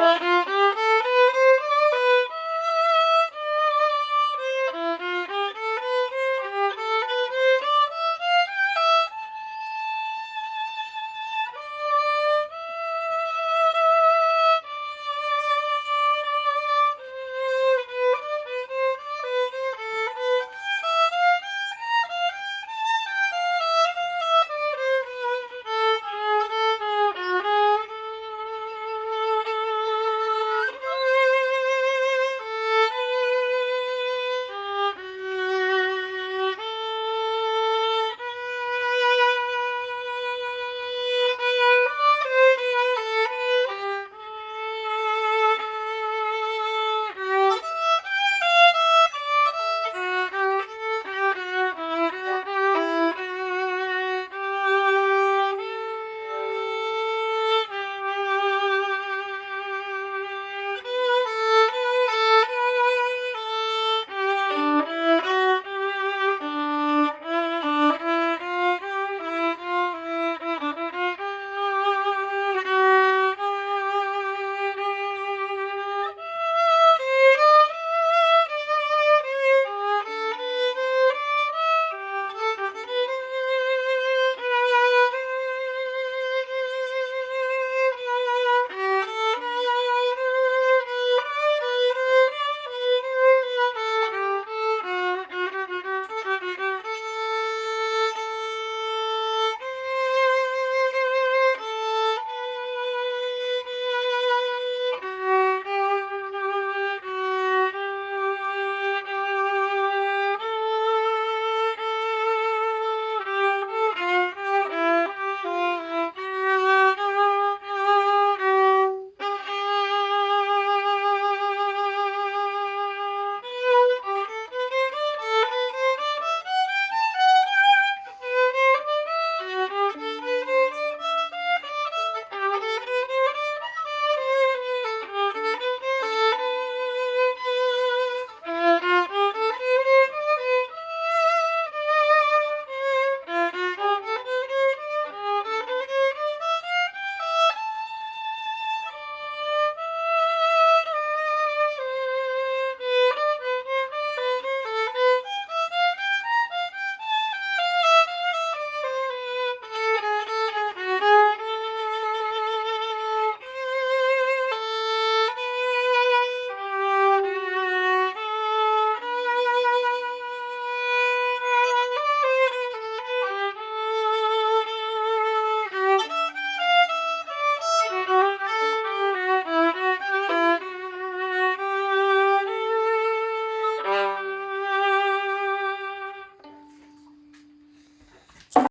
Bye.